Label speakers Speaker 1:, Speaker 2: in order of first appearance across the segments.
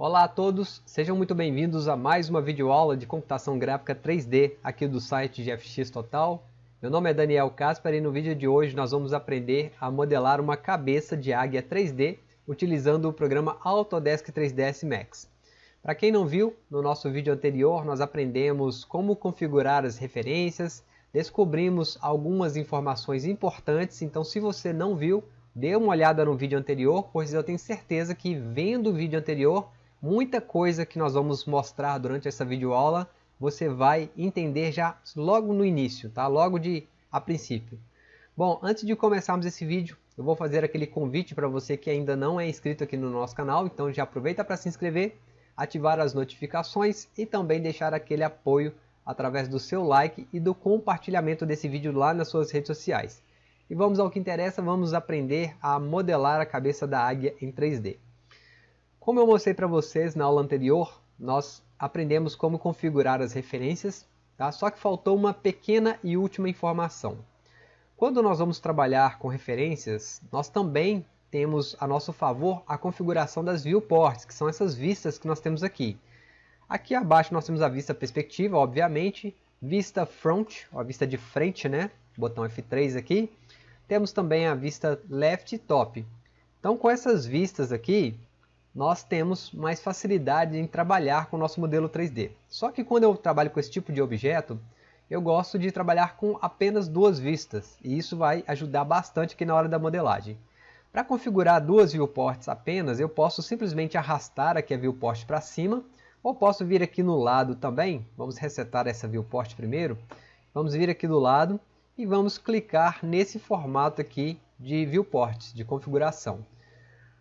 Speaker 1: Olá a todos, sejam muito bem-vindos a mais uma videoaula de computação gráfica 3D aqui do site GFX Total. Meu nome é Daniel Casper e no vídeo de hoje nós vamos aprender a modelar uma cabeça de águia 3D utilizando o programa Autodesk 3ds Max. Para quem não viu, no nosso vídeo anterior nós aprendemos como configurar as referências, descobrimos algumas informações importantes, então se você não viu, dê uma olhada no vídeo anterior, pois eu tenho certeza que vendo o vídeo anterior muita coisa que nós vamos mostrar durante essa videoaula você vai entender já logo no início, tá? logo de a princípio. Bom, antes de começarmos esse vídeo, eu vou fazer aquele convite para você que ainda não é inscrito aqui no nosso canal, então já aproveita para se inscrever, ativar as notificações e também deixar aquele apoio através do seu like e do compartilhamento desse vídeo lá nas suas redes sociais. E vamos ao que interessa, vamos aprender a modelar a cabeça da águia em 3D. Como eu mostrei para vocês na aula anterior, nós aprendemos como configurar as referências, tá? só que faltou uma pequena e última informação. Quando nós vamos trabalhar com referências, nós também temos a nosso favor a configuração das viewports, que são essas vistas que nós temos aqui. Aqui abaixo nós temos a vista perspectiva, obviamente, vista front, a vista de frente, né? botão F3 aqui. Temos também a vista left top. Então com essas vistas aqui, nós temos mais facilidade em trabalhar com o nosso modelo 3D. Só que quando eu trabalho com esse tipo de objeto, eu gosto de trabalhar com apenas duas vistas, e isso vai ajudar bastante aqui na hora da modelagem. Para configurar duas viewports apenas, eu posso simplesmente arrastar aqui a viewport para cima, ou posso vir aqui no lado também, vamos resetar essa viewport primeiro, vamos vir aqui do lado e vamos clicar nesse formato aqui de viewports, de configuração.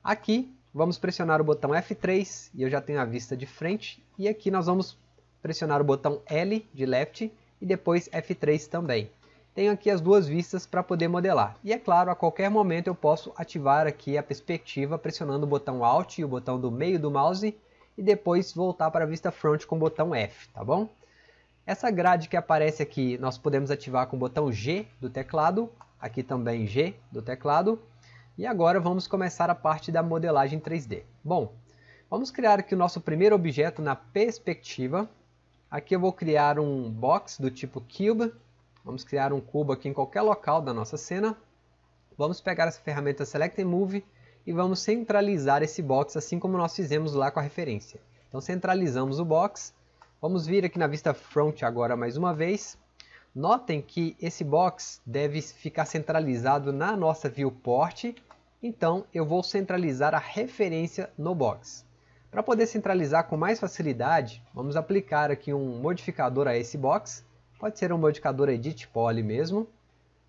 Speaker 1: Aqui Vamos pressionar o botão F3 e eu já tenho a vista de frente. E aqui nós vamos pressionar o botão L de left e depois F3 também. Tenho aqui as duas vistas para poder modelar. E é claro, a qualquer momento eu posso ativar aqui a perspectiva pressionando o botão Alt e o botão do meio do mouse e depois voltar para a vista front com o botão F, tá bom? Essa grade que aparece aqui nós podemos ativar com o botão G do teclado, aqui também G do teclado, e agora vamos começar a parte da modelagem 3D. Bom, vamos criar aqui o nosso primeiro objeto na perspectiva. Aqui eu vou criar um box do tipo Cube. Vamos criar um cubo aqui em qualquer local da nossa cena. Vamos pegar essa ferramenta Select and Move e vamos centralizar esse box assim como nós fizemos lá com a referência. Então centralizamos o box. Vamos vir aqui na vista front agora mais uma vez. Notem que esse box deve ficar centralizado na nossa viewport então eu vou centralizar a referência no box. Para poder centralizar com mais facilidade, vamos aplicar aqui um modificador a esse box. Pode ser um modificador Edit Poly mesmo.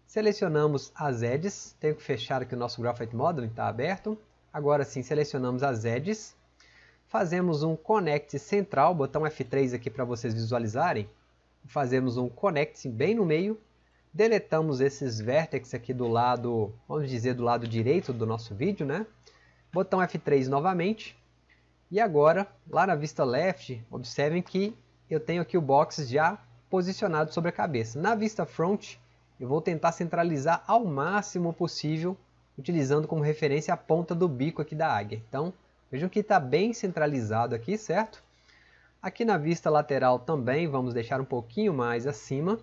Speaker 1: Selecionamos as edges, tenho que fechar aqui o nosso Graphite Modeling, está aberto. Agora sim, selecionamos as edges. Fazemos um Connect central, botão F3 aqui para vocês visualizarem. Fazemos um Connect bem no meio Deletamos esses vértices aqui do lado, vamos dizer, do lado direito do nosso vídeo, né? Botão F3 novamente. E agora, lá na vista left, observem que eu tenho aqui o box já posicionado sobre a cabeça. Na vista front, eu vou tentar centralizar ao máximo possível, utilizando como referência a ponta do bico aqui da águia. Então, vejam que está bem centralizado aqui, certo? Aqui na vista lateral também, vamos deixar um pouquinho mais acima.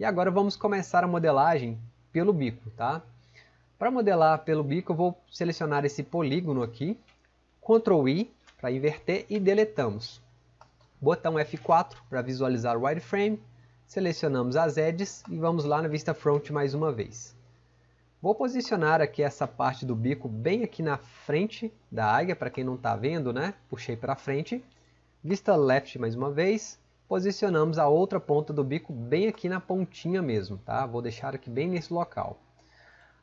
Speaker 1: E agora vamos começar a modelagem pelo bico, tá? Para modelar pelo bico, eu vou selecionar esse polígono aqui, Ctrl I para inverter e deletamos. Botão F4 para visualizar o wireframe, selecionamos as edges e vamos lá na vista front mais uma vez. Vou posicionar aqui essa parte do bico bem aqui na frente da águia, para quem não está vendo, né? Puxei para frente. Vista left mais uma vez, posicionamos a outra ponta do bico bem aqui na pontinha mesmo, tá? Vou deixar aqui bem nesse local.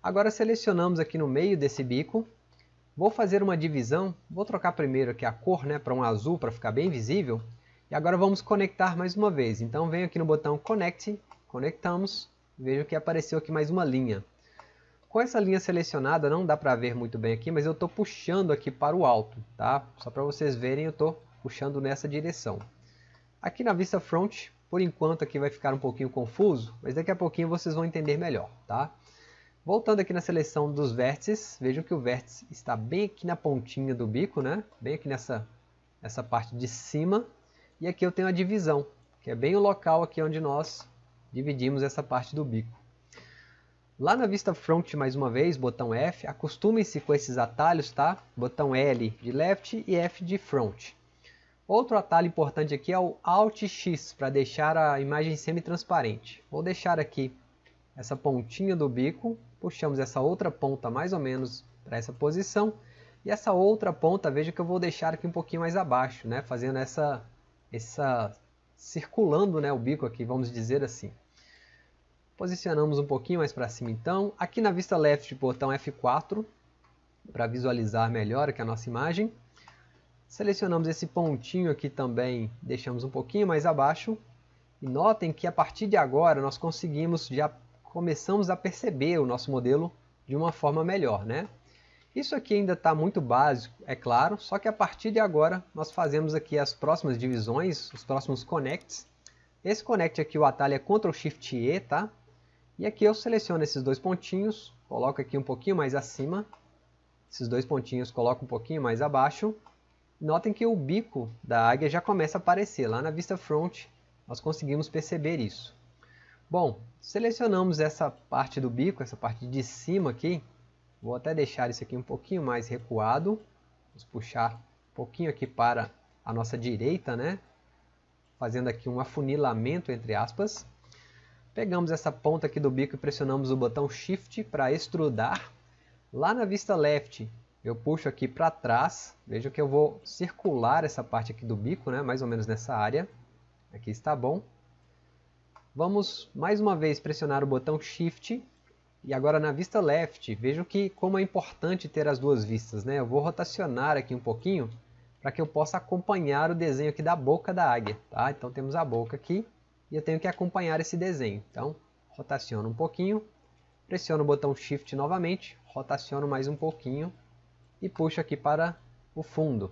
Speaker 1: Agora selecionamos aqui no meio desse bico, vou fazer uma divisão, vou trocar primeiro aqui a cor né, para um azul para ficar bem visível, e agora vamos conectar mais uma vez. Então venho aqui no botão Connect, conectamos, vejo que apareceu aqui mais uma linha. Com essa linha selecionada, não dá para ver muito bem aqui, mas eu estou puxando aqui para o alto, tá? Só para vocês verem, eu estou puxando nessa direção. Aqui na vista front, por enquanto aqui vai ficar um pouquinho confuso, mas daqui a pouquinho vocês vão entender melhor, tá? Voltando aqui na seleção dos vértices, vejam que o vértice está bem aqui na pontinha do bico, né? Bem aqui nessa essa parte de cima, e aqui eu tenho a divisão, que é bem o local aqui onde nós dividimos essa parte do bico. Lá na vista front, mais uma vez, botão F, acostume-se com esses atalhos, tá? Botão L de left e F de front. Outro atalho importante aqui é o Alt X, para deixar a imagem semi-transparente. Vou deixar aqui essa pontinha do bico, puxamos essa outra ponta mais ou menos para essa posição, e essa outra ponta, veja que eu vou deixar aqui um pouquinho mais abaixo, né? fazendo essa, essa circulando né, o bico aqui, vamos dizer assim. Posicionamos um pouquinho mais para cima então. Aqui na vista left, botão F4, para visualizar melhor aqui a nossa imagem. Selecionamos esse pontinho aqui também, deixamos um pouquinho mais abaixo. E notem que a partir de agora nós conseguimos, já começamos a perceber o nosso modelo de uma forma melhor. Né? Isso aqui ainda está muito básico, é claro, só que a partir de agora nós fazemos aqui as próximas divisões, os próximos connects. Esse connect aqui, o atalho é Ctrl Shift E, tá? E aqui eu seleciono esses dois pontinhos, coloco aqui um pouquinho mais acima, esses dois pontinhos coloco um pouquinho mais abaixo. Notem que o bico da águia já começa a aparecer, lá na vista front nós conseguimos perceber isso. Bom, selecionamos essa parte do bico, essa parte de cima aqui, vou até deixar isso aqui um pouquinho mais recuado, vamos puxar um pouquinho aqui para a nossa direita, né? fazendo aqui um afunilamento entre aspas. Pegamos essa ponta aqui do bico e pressionamos o botão Shift para extrudar. Lá na vista left, eu puxo aqui para trás. Veja que eu vou circular essa parte aqui do bico, né? mais ou menos nessa área. Aqui está bom. Vamos mais uma vez pressionar o botão Shift. E agora na vista left, vejam que como é importante ter as duas vistas. Né? Eu vou rotacionar aqui um pouquinho para que eu possa acompanhar o desenho aqui da boca da águia. Tá? Então temos a boca aqui e eu tenho que acompanhar esse desenho. Então, rotaciono um pouquinho, pressiono o botão Shift novamente, rotaciono mais um pouquinho e puxo aqui para o fundo.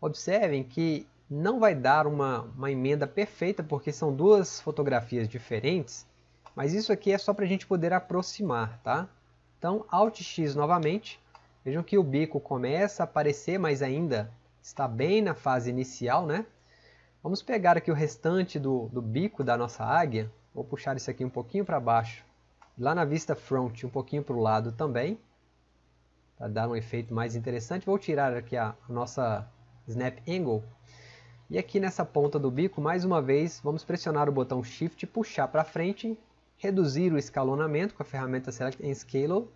Speaker 1: Observem que não vai dar uma, uma emenda perfeita porque são duas fotografias diferentes, mas isso aqui é só para a gente poder aproximar, tá? Então, Alt X novamente, vejam que o bico começa a aparecer, mas ainda está bem na fase inicial, né? Vamos pegar aqui o restante do, do bico da nossa águia. Vou puxar isso aqui um pouquinho para baixo. Lá na vista front, um pouquinho para o lado também. Para dar um efeito mais interessante. Vou tirar aqui a, nossa Snap Angle. E aqui nessa ponta do bico, mais uma vez, vamos pressionar o botão Shift puxar para frente. Reduzir o escalonamento com a ferramenta Select and Scale.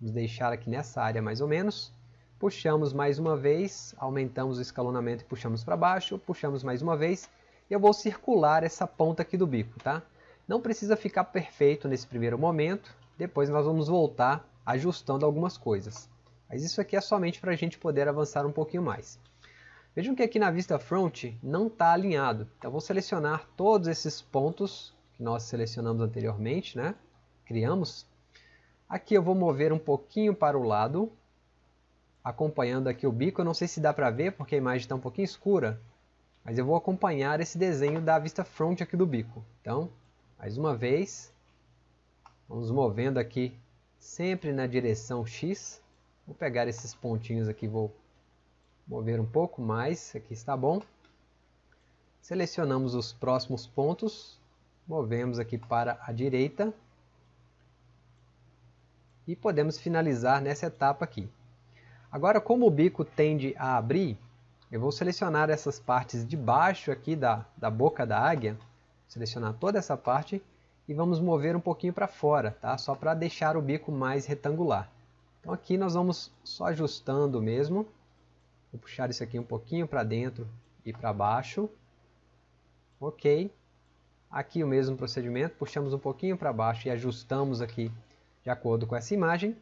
Speaker 1: Vamos deixar aqui nessa área mais ou menos. Puxamos mais uma vez, aumentamos o escalonamento e puxamos para baixo, puxamos mais uma vez. E eu vou circular essa ponta aqui do bico, tá? Não precisa ficar perfeito nesse primeiro momento, depois nós vamos voltar ajustando algumas coisas. Mas isso aqui é somente para a gente poder avançar um pouquinho mais. Vejam que aqui na vista front não está alinhado. Então vou selecionar todos esses pontos que nós selecionamos anteriormente, né? criamos. Aqui eu vou mover um pouquinho para o lado, acompanhando aqui o bico. Eu não sei se dá para ver porque a imagem está um pouquinho escura, mas eu vou acompanhar esse desenho da vista front aqui do bico. Então, mais uma vez, vamos movendo aqui sempre na direção X. Vou pegar esses pontinhos aqui, vou mover um pouco mais, aqui está bom. Selecionamos os próximos pontos, movemos aqui para a direita e podemos finalizar nessa etapa aqui. Agora, como o bico tende a abrir, eu vou selecionar essas partes de baixo aqui da, da boca da águia, selecionar toda essa parte e vamos mover um pouquinho para fora, tá? só para deixar o bico mais retangular. Então aqui nós vamos só ajustando mesmo, vou puxar isso aqui um pouquinho para dentro e para baixo, ok. Aqui o mesmo procedimento, puxamos um pouquinho para baixo e ajustamos aqui de acordo com essa imagem.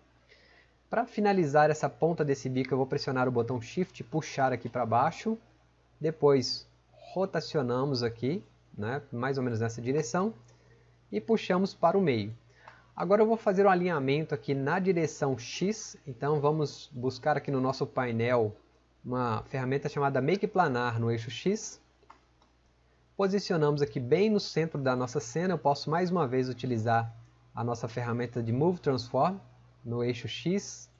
Speaker 1: Para finalizar essa ponta desse bico, eu vou pressionar o botão Shift e puxar aqui para baixo. Depois rotacionamos aqui, né, mais ou menos nessa direção, e puxamos para o meio. Agora eu vou fazer um alinhamento aqui na direção X, então vamos buscar aqui no nosso painel uma ferramenta chamada Make Planar no eixo X. Posicionamos aqui bem no centro da nossa cena, eu posso mais uma vez utilizar a nossa ferramenta de Move Transform, no eixo X,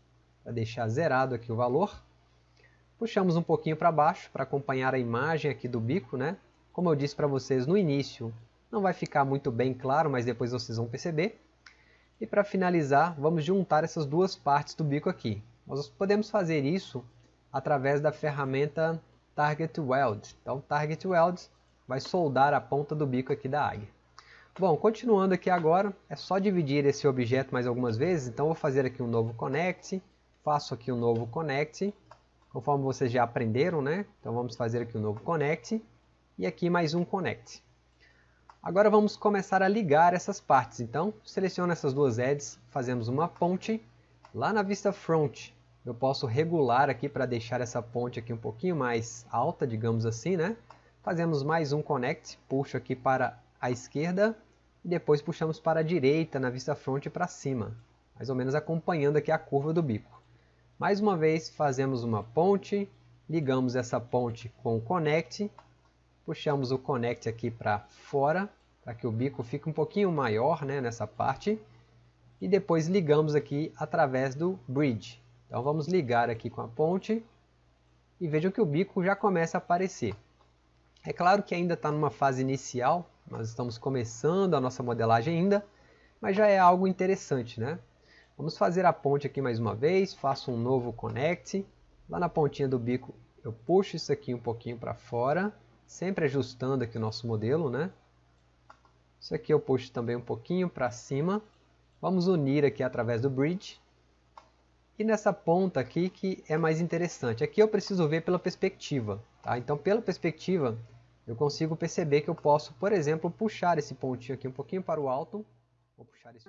Speaker 1: para deixar zerado aqui o valor. Puxamos um pouquinho para baixo para acompanhar a imagem aqui do bico, né? Como eu disse para vocês no início, não vai ficar muito bem claro, mas depois vocês vão perceber. E para finalizar, vamos juntar essas duas partes do bico aqui. Nós podemos fazer isso através da ferramenta Target Weld. Então, Target Weld vai soldar a ponta do bico aqui da águia. Bom, continuando aqui agora, é só dividir esse objeto mais algumas vezes. Então, vou fazer aqui um novo Connect, faço aqui um novo Connect, conforme vocês já aprenderam, né? Então, vamos fazer aqui um novo Connect e aqui mais um Connect. Agora vamos começar a ligar essas partes. Então, seleciono essas duas edges, fazemos uma ponte. Lá na vista front, eu posso regular aqui para deixar essa ponte aqui um pouquinho mais alta, digamos assim, né? Fazemos mais um connect, puxo aqui para a esquerda e depois puxamos para a direita na vista front para cima, mais ou menos acompanhando aqui a curva do bico. Mais uma vez fazemos uma ponte, ligamos essa ponte com o connect puxamos o connect aqui para fora, para que o bico fique um pouquinho maior né, nessa parte, e depois ligamos aqui através do bridge. Então vamos ligar aqui com a ponte, e vejam que o bico já começa a aparecer. É claro que ainda está numa fase inicial, nós estamos começando a nossa modelagem ainda, mas já é algo interessante, né? Vamos fazer a ponte aqui mais uma vez, faço um novo connect, lá na pontinha do bico eu puxo isso aqui um pouquinho para fora, sempre ajustando aqui o nosso modelo, né? Isso aqui eu puxo também um pouquinho para cima. Vamos unir aqui através do bridge. E nessa ponta aqui que é mais interessante. Aqui eu preciso ver pela perspectiva. Tá? Então pela perspectiva eu consigo perceber que eu posso, por exemplo, puxar esse pontinho aqui um pouquinho para o alto. Vou puxar isso.